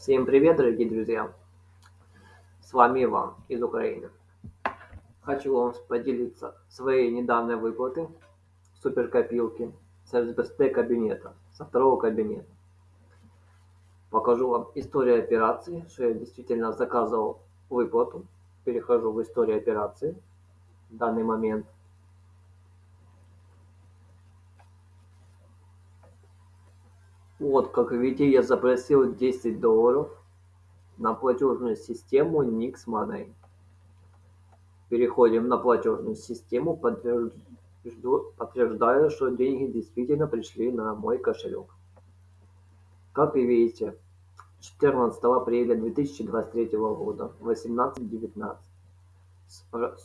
Всем привет, дорогие друзья! С вами Иван из Украины. Хочу вам поделиться своей недавней выплаты суперкопилки с СБСТ кабинета, со второго кабинета. Покажу вам историю операции, что я действительно заказывал выплату. Перехожу в историю операции в данный момент – Вот, как видите, я запросил 10 долларов на платежную систему Nix Money. Переходим на платежную систему, подтверждаю, что деньги действительно пришли на мой кошелек. Как вы видите, 14 апреля 2023 года, 18.19.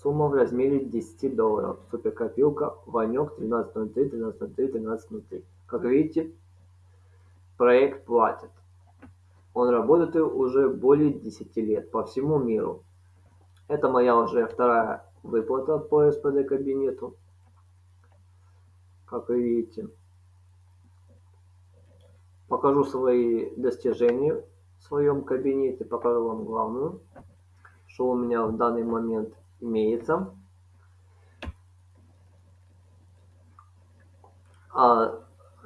Сумма в размере 10 долларов. Суперкопилка Ванек 1303, 1303, 1303. Как видите, проект платит. Он работает уже более 10 лет по всему миру. Это моя уже вторая выплата по СПД кабинету. Как вы видите. Покажу свои достижения в своем кабинете. Покажу вам главную, что у меня в данный момент имеется. А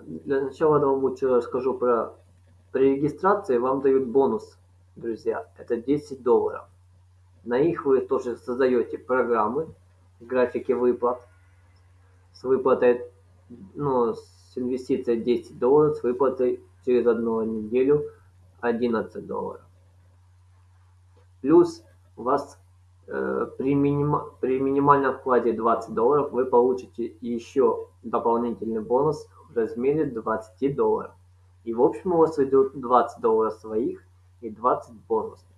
для начала лучше расскажу про... При регистрации вам дают бонус, друзья. Это 10 долларов. На их вы тоже создаете программы, графики выплат. С выплатой, ну, с инвестицией 10 долларов, с выплатой через одну неделю 11 долларов. Плюс у вас э, при, миним, при минимальном вкладе 20 долларов вы получите еще дополнительный бонус в размере 20 долларов. И в общем у вас идет 20 долларов своих и 20 бонусных.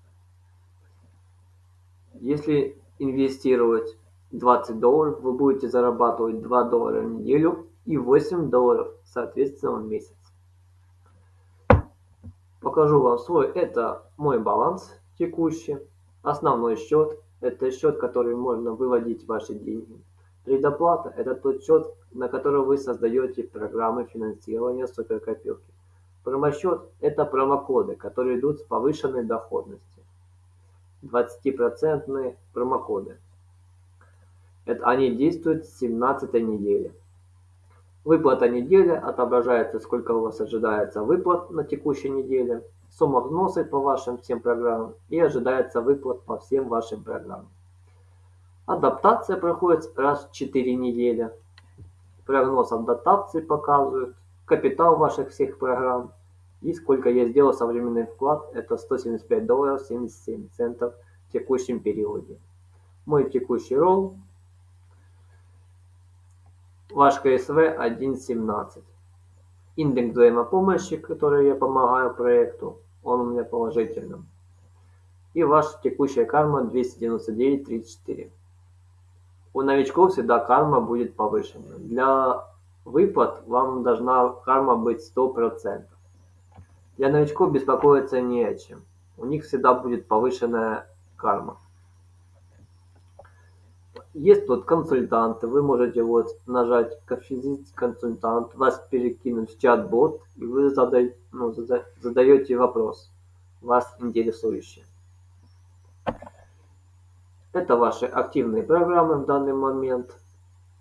Если инвестировать 20 долларов, вы будете зарабатывать 2 доллара в неделю и 8 долларов, соответственно, в месяц. Покажу вам свой, это мой баланс текущий. Основной счет, это счет, который можно выводить ваши деньги. Предоплата – это тот счет, на который вы создаете программы финансирования суперкопилки. Промосчет – это промокоды, которые идут с повышенной доходностью. 20% промокоды. Это они действуют с 17 недели. Выплата недели отображается, сколько у вас ожидается выплат на текущей неделе, сумма взноса по вашим всем программам и ожидается выплат по всем вашим программам. Адаптация проходит раз в 4 недели. Прогноз адаптации показывает капитал ваших всех программ. И сколько я сделал современный вклад, это 175 долларов 77 центов в текущем периоде. Мой текущий ролл ваш КСВ 1.17. Индекс взаимопомощи, который я помогаю проекту, он у меня положительным. И ваша текущая карма 299.34. У новичков всегда карма будет повышена. Для выплат вам должна карма быть 100%. Для новичков беспокоиться не о чем. У них всегда будет повышенная карма. Есть тут консультанты, вы можете вот нажать консультант, вас перекинуть в чат-бот, и вы задаете, ну, задаете вопрос, вас интересующий. Это ваши активные программы в данный момент.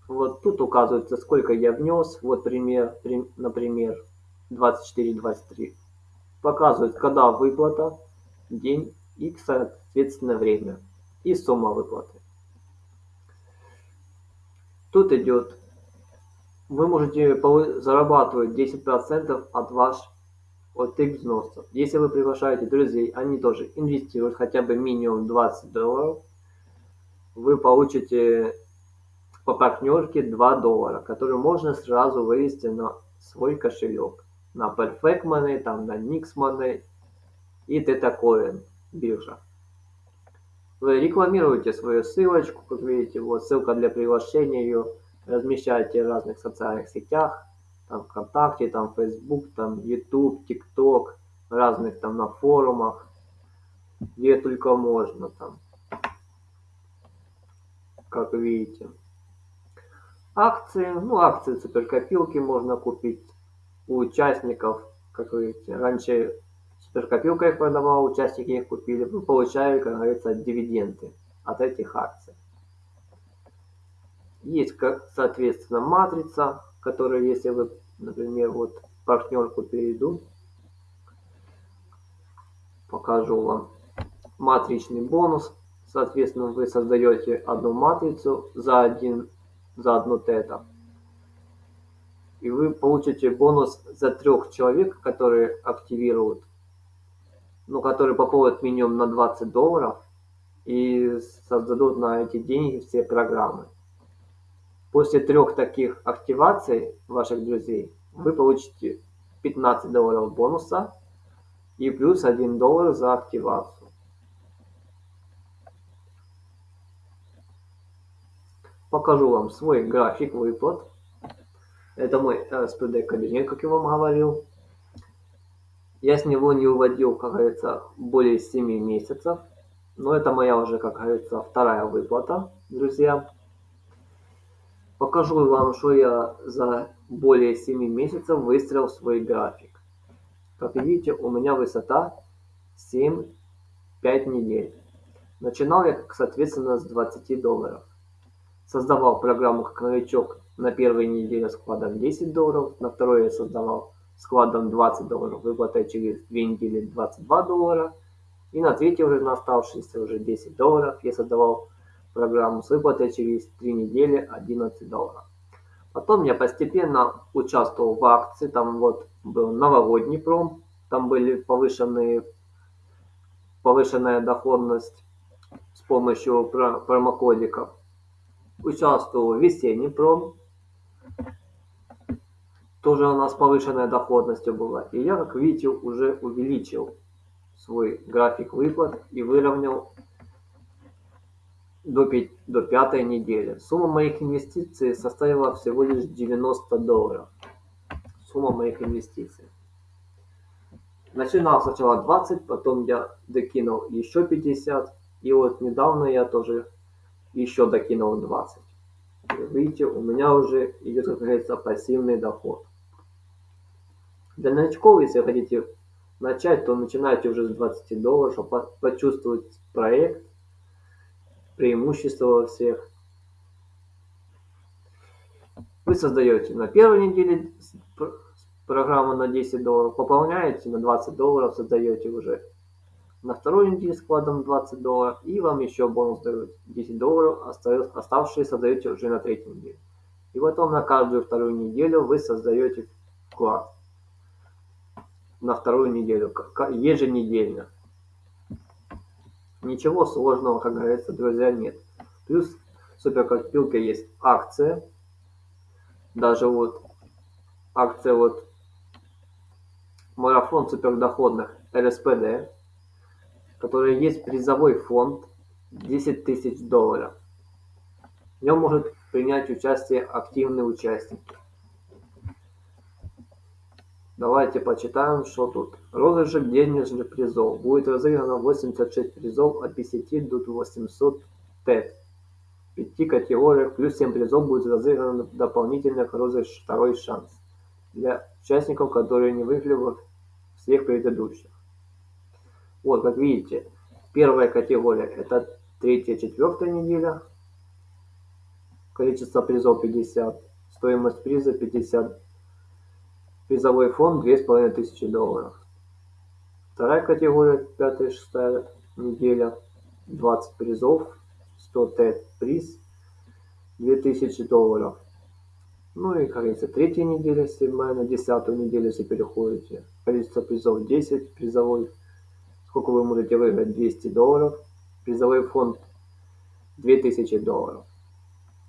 Вот тут указывается, сколько я внес. Вот пример, например, 24-23. Показывает, когда выплата, день и, соответственно, время. И сумма выплаты. Тут идет, вы можете зарабатывать 10% от ваших от их взносов. Если вы приглашаете друзей, они тоже инвестируют хотя бы минимум 20 долларов, вы получите по партнерке 2 доллара, которые можно сразу вывести на свой кошелек. На Perfect Money, там на Nix Money и TetaCoin биржа. Вы рекламируете свою ссылочку, как видите, вот ссылка для приглашения ее, размещаете в разных социальных сетях, там ВКонтакте, там Facebook, там YouTube, TikTok, разных там на форумах, где только можно там как видите. Акции, ну акции суперкопилки можно купить у участников, как видите. Раньше суперкопилка их продавала, участники их купили, вы получали, как говорится, дивиденды от этих акций. Есть, как, соответственно, матрица, которая, если вы, например, вот партнерку перейду, покажу вам матричный бонус. Соответственно, вы создаете одну матрицу за один, за одно тета. И вы получите бонус за трех человек, которые активируют, ну, которые пополнят минимум на 20 долларов и создадут на эти деньги все программы. После трех таких активаций ваших друзей вы получите 15 долларов бонуса и плюс 1 доллар за активацию. Покажу вам свой график выплат. Это мой SPD кабинет, как я вам говорил. Я с него не уводил, как говорится, более 7 месяцев. Но это моя уже, как говорится, вторая выплата, друзья. Покажу вам, что я за более 7 месяцев выстроил свой график. Как видите, у меня высота 7-5 недель. Начинал я, соответственно, с 20 долларов. Создавал программу как новичок на первой неделе с вкладом 10 долларов, на второй я создавал с вкладом 20 долларов, выплатой через 2 недели 22 доллара, и на третьей уже на оставшиеся уже 10 долларов я создавал программу с выплатой через 3 недели 11 долларов. Потом я постепенно участвовал в акции, там вот был новогодний пром, там были повышенные, повышенная доходность с помощью промокодиков. Участвовал в весенний пром, тоже у нас повышенная доходностью была. И я, как видите, уже увеличил свой график выплат и выровнял до, 5, до пятой недели. Сумма моих инвестиций составила всего лишь 90 долларов. Сумма моих инвестиций. Начинал сначала 20, потом я докинул еще 50. И вот недавно я тоже еще докинул 20. Видите, у меня уже идет, как говорится, пассивный доход. Для новичков, если хотите начать, то начинайте уже с 20 долларов, чтобы почувствовать проект, преимущества во всех. Вы создаете на первой неделе программу на 10 долларов, пополняете на 20 долларов, создаете уже на второй неделе складом 20 долларов, и вам еще бонус дают 10 долларов, оставшие создаете уже на третьей неделе. И потом на каждую вторую неделю вы создаете вклад на вторую неделю, еженедельно. Ничего сложного, как говорится, друзья, нет. Плюс в суперкопилке есть акция. Даже вот акция вот марафон супердоходных РСПД, который есть призовой фонд 10 тысяч долларов. В нем может принять участие активные участники. Давайте почитаем, что тут. Розыгрыш денежных призов. Будет разыграно 86 призов от 50 до 800 ТЭТ. В пяти категориях плюс 7 призов будет разыграно дополнительных розыгрыш второй шанс для участников, которые не выиграли всех предыдущих. Вот, как видите, первая категория это третья, четвертая неделя. Количество призов 50. Стоимость приза 50 Призовой фонд две с половиной тысячи долларов. Вторая категория, пятая, шестая неделя, 20 призов, 100 ТЭТ приз, 2000 долларов. Ну и, как говорится, третья неделя, седьмая на десятую неделю, если переходите. Количество призов 10, призовой, сколько вы можете выиграть, 200 долларов. Призовой фонд 2000 долларов.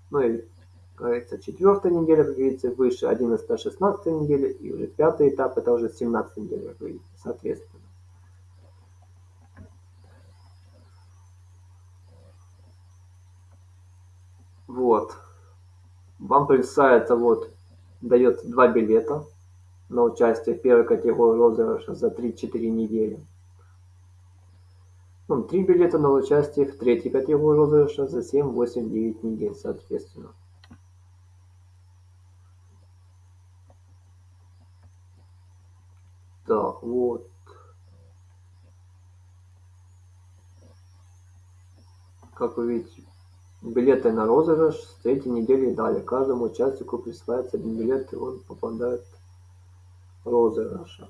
Ну и говорится, четвертая неделя, как видите, выше 11 16 недели, и уже пятый этап, это уже 17 неделя, как видите, соответственно. Вот. Вам присылается, вот, дает два билета на участие в первой категории розыгрыша за 3-4 недели. Ну, три билета на участие в третьей категории розыгрыша за семь, восемь, девять недель соответственно. Так, вот. Как вы видите, билеты на розыгрыш с третьей недели и далее. Каждому участнику присваивается один билет, и он попадает в розыгрыша.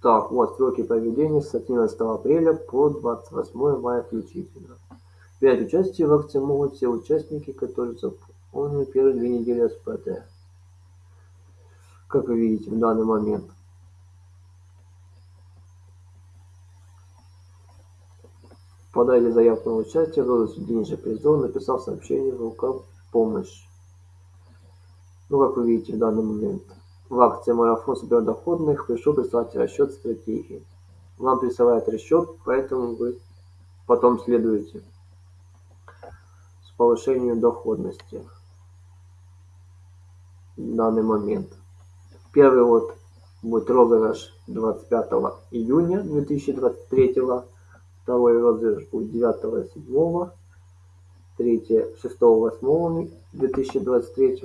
Так, вот сроки проведения с 11 апреля по 28 мая включительно. Принять участие в акции могут все участники, которые заполнили первые две недели СПТ. Как вы видите в данный момент. Подайте заявку на участие, выложите денежный призов, написав сообщение в ВК «Помощь». Ну, как вы видите в данный момент. В акции «Марафон сбердоходных» пришел прислать расчет стратегии. Вам присылают расчет, поэтому вы потом следуете с повышением доходности в данный момент. Первый вот будет розыгрыш 25 июня 2023 Второй розыгрыш будет 9 7 третье 6 8 2023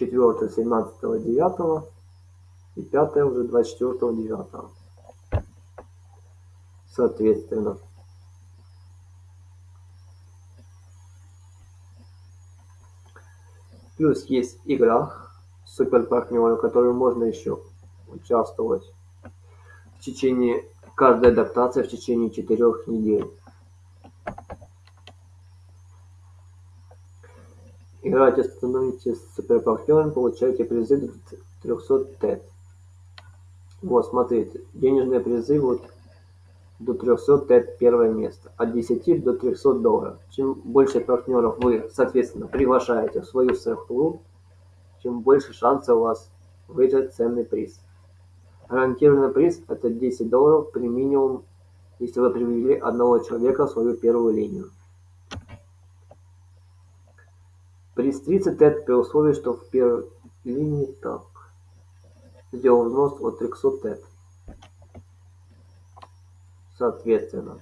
четвертое 17 9 и пятое уже 24 9 соответственно. Плюс есть игра супер партнеры в которой можно еще участвовать в течение каждая адаптация в течение четырех недель играете становитесь суперпартнером получаете призы до 300 тет вот смотрите денежные призы вот до 300 тет первое место от 10 до 300 долларов. Чем больше партнеров вы соответственно приглашаете в свою серф-клуб тем больше шансов у вас выиграть ценный приз. Гарантированный приз это 10 долларов при минимум если вы привели одного человека в свою первую линию 30 тет при условии что в линии так. Сделал взнос от 300 тет соответственно.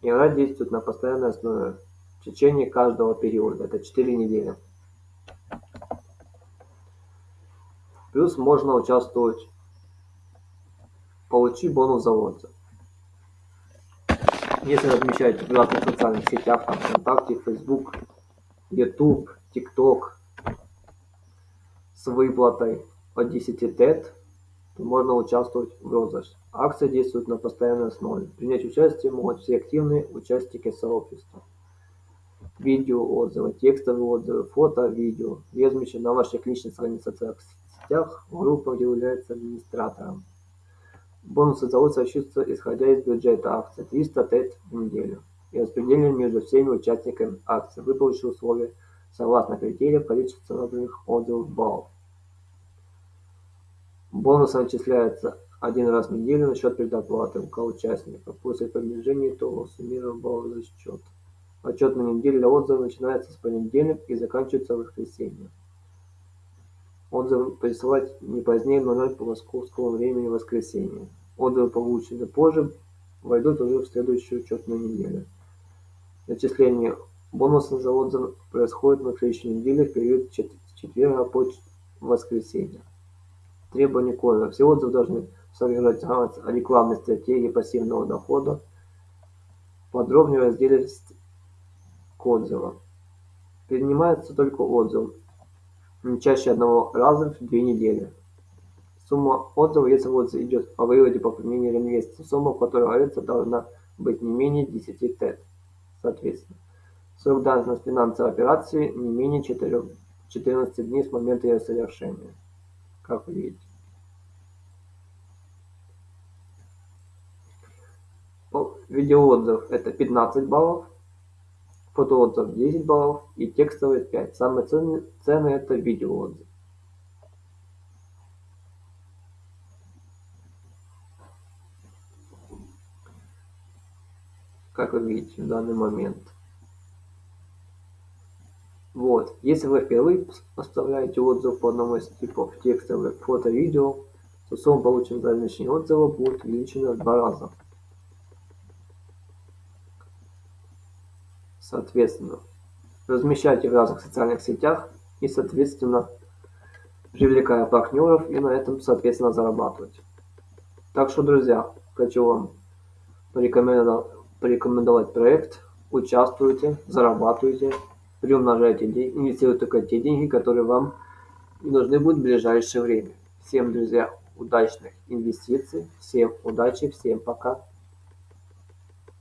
Игра действует на постоянной основе в течение каждого периода. Это 4 недели. Плюс можно участвовать получи бонус за отзыв. Если размещаете в социальных сетях там вконтакте facebook youtube tiktok с выплатой от 10 тет то можно участвовать в розыгрыше. Акция действует на постоянной основе. Принять участие могут все активные участники сообщества. Видео отзывы текстовые отзывы фото видео. Размещены на ваших личных страницах в сетях группа является администратором. Бонусы за лот исходя из бюджета акции. 300 тет в неделю. И распределены между всеми участниками акции. Вы получите условия согласно критериям количества набранных отзывов баллов. Бонусы начисляются один раз в неделю на счет предоплаты УК участника. После приближения итогов суммируем балловый расчет. Отчетная неделя для отзывов начинается с понедельника и заканчивается в воскресенье. Отзывы присылать не позднее 00 по московскому времени воскресенье. Отзывы, полученные позже, войдут уже в следующую учетную неделю. Начисление бонусов за отзыв происходит на следующей неделе в период четверга по воскресенье. Требования кодера. Все отзывы должны содержать о рекламной стратегии пассивного дохода. Подробнее в разделе к отзывам. Принимается только отзыв не чаще одного раза в две недели. Сумма отзыва, если отзыв идет о выводе по применению инвестиций, сумма, в которой говорится, должна быть не менее 10 тет, соответственно. Срок давности финансовой операции не менее 4, 14 дней с момента ее совершения, как вы видите. Видеоотзыв это 15 баллов, фотоотзыв 10 баллов и текстовый 5. Самые ценные, ценные это видеоотзыв. Как вы видите в данный момент. Вот, если вы впервые оставляете отзыв по одному из типов текстовый, фото, видео, то сумма полученного за размещение отзыва будет увеличена в два раза. соответственно размещайте в разных социальных сетях и соответственно привлекая партнеров и на этом соответственно зарабатывать. Так что друзья хочу вам порекомендовать проект. Участвуйте зарабатывайте приумножайте деньги инвестируйте только те деньги которые вам нужны будут в ближайшее время. Всем друзья удачных инвестиций всем удачи всем пока